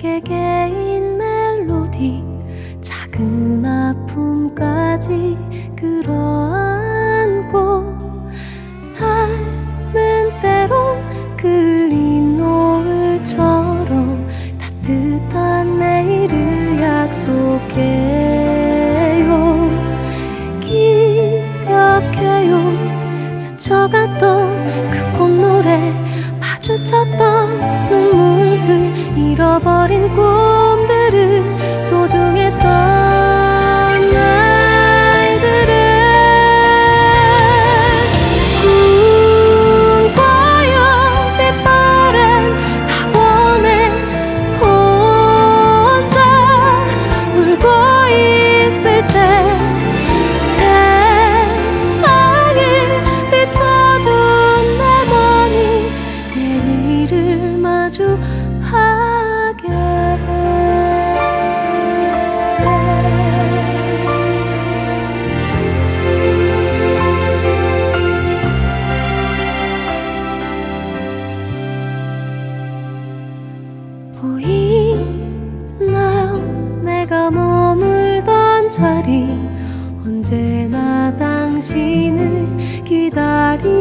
개개인 멜로디 작은 아픔까지 끌어안고 삶은 때론 끌린 노을처럼 따뜻한 내일을 약속해요. 기억해요. 스쳐갔던 그 꽃노래 마주쳤던 잃어버린 꿈. 보이나요? 내가 머물던 자리. 언제나 당신을 기다리